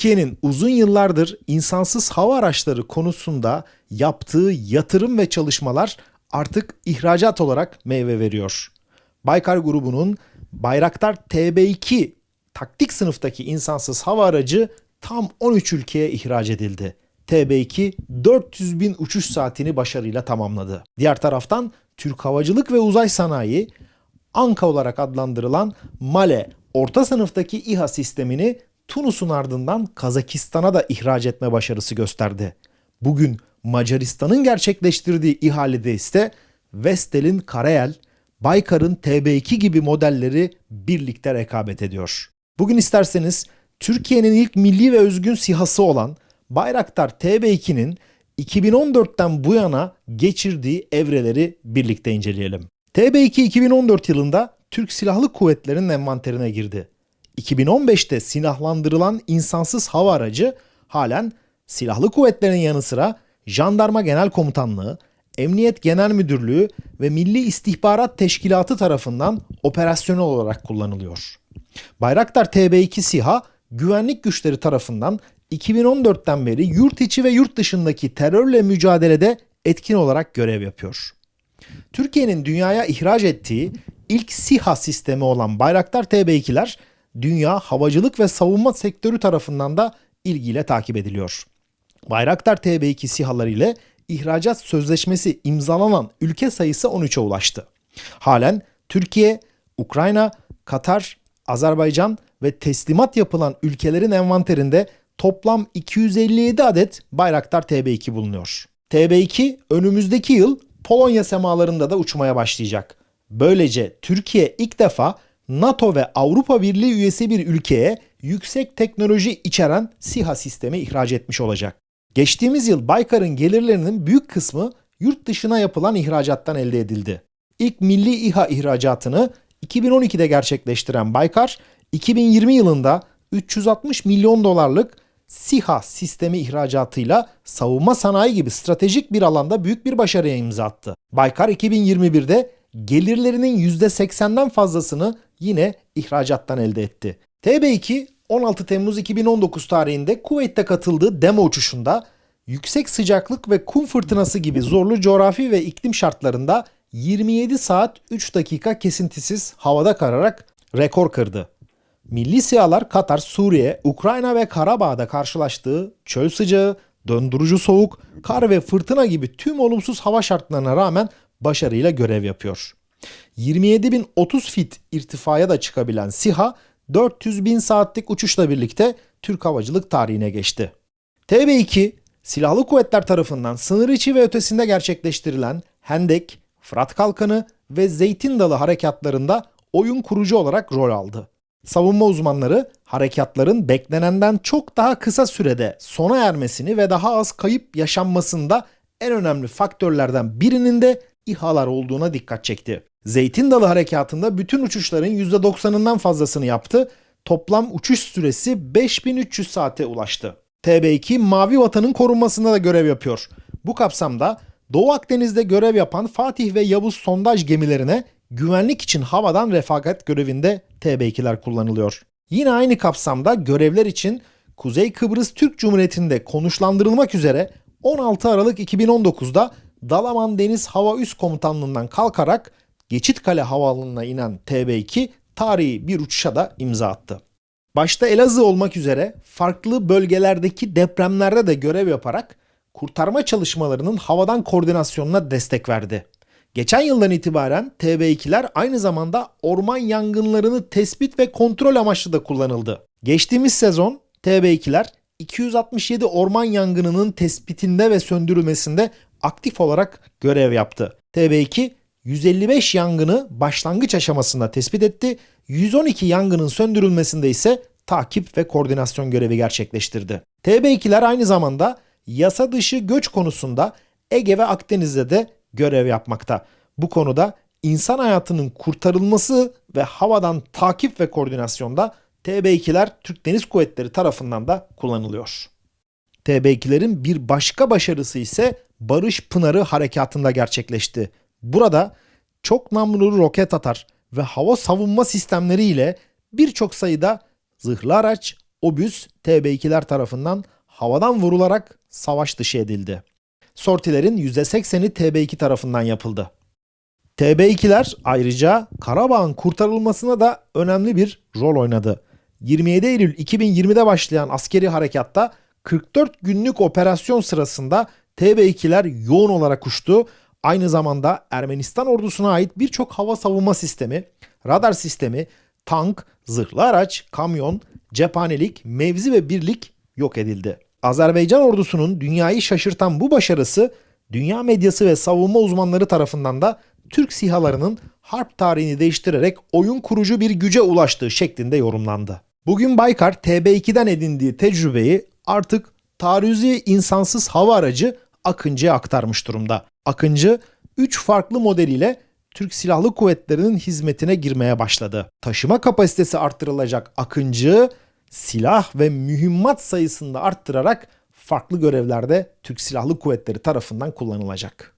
Türkiye'nin uzun yıllardır insansız hava araçları konusunda yaptığı yatırım ve çalışmalar artık ihracat olarak meyve veriyor. Baykar grubunun Bayraktar TB2 taktik sınıftaki insansız hava aracı tam 13 ülkeye ihraç edildi. TB2 400 bin uçuş saatini başarıyla tamamladı. Diğer taraftan Türk Havacılık ve Uzay Sanayi Anka olarak adlandırılan Male orta sınıftaki İHA sistemini Tunus'un ardından Kazakistan'a da ihraç etme başarısı gösterdi. Bugün Macaristan'ın gerçekleştirdiği ihalede ise Vestel'in Karayel, Baykar'ın TB2 gibi modelleri birlikte rekabet ediyor. Bugün isterseniz Türkiye'nin ilk milli ve özgün sihası olan Bayraktar TB2'nin 2014'ten bu yana geçirdiği evreleri birlikte inceleyelim. TB2 2014 yılında Türk Silahlı Kuvvetleri'nin envanterine girdi. 2015'te silahlandırılan insansız hava aracı halen silahlı kuvvetlerin yanı sıra Jandarma Genel Komutanlığı, Emniyet Genel Müdürlüğü ve Milli İstihbarat Teşkilatı tarafından operasyonel olarak kullanılıyor. Bayraktar TB2 SİHA güvenlik güçleri tarafından 2014'ten beri yurt içi ve yurt dışındaki terörle mücadelede etkin olarak görev yapıyor. Türkiye'nin dünyaya ihraç ettiği ilk SİHA sistemi olan Bayraktar TB2'ler dünya havacılık ve savunma sektörü tarafından da ilgiyle takip ediliyor. Bayraktar TB2 SİHA'ları ile ihracat sözleşmesi imzalanan ülke sayısı 13'e ulaştı. Halen Türkiye, Ukrayna, Katar, Azerbaycan ve teslimat yapılan ülkelerin envanterinde toplam 257 adet Bayraktar TB2 bulunuyor. TB2 önümüzdeki yıl Polonya semalarında da uçmaya başlayacak. Böylece Türkiye ilk defa NATO ve Avrupa Birliği üyesi bir ülkeye yüksek teknoloji içeren SİHA sistemi ihraç etmiş olacak. Geçtiğimiz yıl Baykar'ın gelirlerinin büyük kısmı yurt dışına yapılan ihracattan elde edildi. İlk milli İHA ihracatını 2012'de gerçekleştiren Baykar, 2020 yılında 360 milyon dolarlık SİHA sistemi ihracatıyla savunma sanayi gibi stratejik bir alanda büyük bir başarıya imza attı. Baykar 2021'de gelirlerinin %80'den fazlasını yine ihracattan elde etti. TB2 16 Temmuz 2019 tarihinde Kuveyt'te katıldığı demo uçuşunda yüksek sıcaklık ve kum fırtınası gibi zorlu coğrafi ve iklim şartlarında 27 saat 3 dakika kesintisiz havada kararak rekor kırdı. Milli sihalar Katar, Suriye, Ukrayna ve Karabağ'da karşılaştığı çöl sıcağı, döndürücü soğuk, kar ve fırtına gibi tüm olumsuz hava şartlarına rağmen başarıyla görev yapıyor. 27.030 fit irtifaya da çıkabilen SİHA 400 bin saatlik uçuşla birlikte Türk havacılık tarihine geçti. TB2, silahlı kuvvetler tarafından sınır içi ve ötesinde gerçekleştirilen Hendek, Fırat Kalkanı ve Zeytin Dalı harekatlarında oyun kurucu olarak rol aldı. Savunma uzmanları harekatların beklenenden çok daha kısa sürede sona ermesini ve daha az kayıp yaşanmasında en önemli faktörlerden birinin de İHA'lar olduğuna dikkat çekti. Zeytin Dalı harekatında bütün uçuşların %90'ından fazlasını yaptı. Toplam uçuş süresi 5300 saate ulaştı. TB2 Mavi Vatan'ın korunmasında da görev yapıyor. Bu kapsamda Doğu Akdeniz'de görev yapan Fatih ve Yavuz sondaj gemilerine güvenlik için havadan refakat görevinde TB2'ler kullanılıyor. Yine aynı kapsamda görevler için Kuzey Kıbrıs Türk Cumhuriyeti'nde konuşlandırılmak üzere 16 Aralık 2019'da Dalaman Deniz Hava Üst Komutanlığı'ndan kalkarak Geçitkale Havaalanı'na inen TB2 tarihi bir uçuşa da imza attı. Başta Elazığ olmak üzere farklı bölgelerdeki depremlerde de görev yaparak kurtarma çalışmalarının havadan koordinasyonuna destek verdi. Geçen yıldan itibaren TB2'ler aynı zamanda orman yangınlarını tespit ve kontrol amaçlı da kullanıldı. Geçtiğimiz sezon TB2'ler 267 orman yangınının tespitinde ve söndürülmesinde aktif olarak görev yaptı. TB2 155 yangını başlangıç aşamasında tespit etti. 112 yangının söndürülmesinde ise takip ve koordinasyon görevi gerçekleştirdi. TB2'ler aynı zamanda yasa dışı göç konusunda Ege ve Akdeniz'de de görev yapmakta. Bu konuda insan hayatının kurtarılması ve havadan takip ve koordinasyonda TB2'ler Türk Deniz Kuvvetleri tarafından da kullanılıyor. TB2'lerin bir başka başarısı ise Barış Pınarı harekatında gerçekleşti. Burada çok namlulu roket atar ve hava savunma sistemleri ile birçok sayıda zırhlı araç, obüs TB2'ler tarafından havadan vurularak savaş dışı edildi. Sortilerin %80'i TB2 tarafından yapıldı. TB2'ler ayrıca Karabağ'ın kurtarılmasına da önemli bir rol oynadı. 27 Eylül 2020'de başlayan askeri harekatta 44 günlük operasyon sırasında TB2'ler yoğun olarak uçtu. Aynı zamanda Ermenistan ordusuna ait birçok hava savunma sistemi, radar sistemi, tank, zırhlı araç, kamyon, cephanelik, mevzi ve birlik yok edildi. Azerbaycan ordusunun dünyayı şaşırtan bu başarısı dünya medyası ve savunma uzmanları tarafından da Türk sihalarının harp tarihini değiştirerek oyun kurucu bir güce ulaştığı şeklinde yorumlandı. Bugün Baykar TB2'den edindiği tecrübeyi artık taarruzi insansız hava aracı Akıncı'ya aktarmış durumda. Akıncı 3 farklı modeliyle Türk Silahlı Kuvvetleri'nin hizmetine girmeye başladı. Taşıma kapasitesi arttırılacak Akıncı silah ve mühimmat sayısını da arttırarak farklı görevlerde Türk Silahlı Kuvvetleri tarafından kullanılacak.